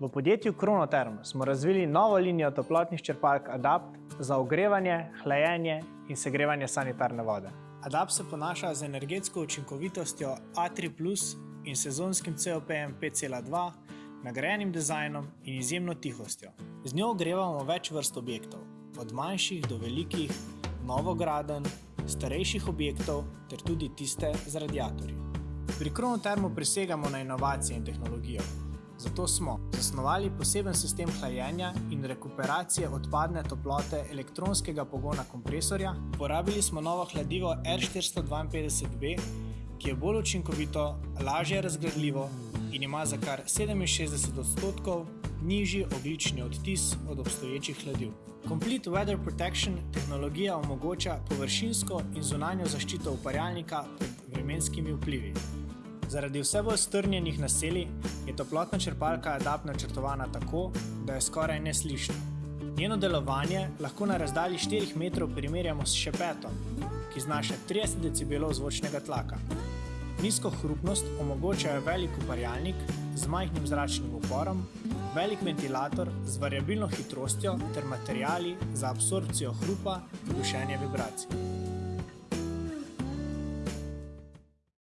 V podjetju Kronoterm smo razvili novo linijo toplotnih črpalk Adapt za ogrevanje, hlajenje in segrevanje sanitarne vode. Adapt se ponaša z energetsko učinkovitostjo A3 in sezonskim COP-jem 5,2, nagrajenim dizajnom in izjemno tihostjo. Z njo ogrevamo več vrst objektov, od manjših do velikih, novogradenj, starejših objektov ter tudi tiste z radiatorji. Pri Kronotermu prisegamo na inovacije in tehnologijo. Zato smo zasnovali poseben sistem hlajenja in rekuperacije odpadne toplote elektronskega pogona kompresorja. Uporabili smo novo hladivo R452B, ki je bolj učinkovito, lažje razgradljivo in ima za kar 67 odstotkov nižji oglični odtis od obstoječih hladiv. Complete Weather Protection tehnologija omogoča površinsko in zunanjo zaščito uparjalnika pred vremenskimi vplivi. Zaradi vse bolj strnjenih naselij je toplotna črpalka Adapt načrtovana tako, da je skoraj neslišna. Njeno delovanje lahko na razdalji 4 metrov primerjamo s šepetom, ki znaša 30 decibelov zvočnega tlaka. Nizko hrupnost omogočajo velik uparjalnik z majhnim zračnim uporom, velik ventilator z variabilno hitrostjo ter materiali za absorpcijo hrupa in dušenje vibracij.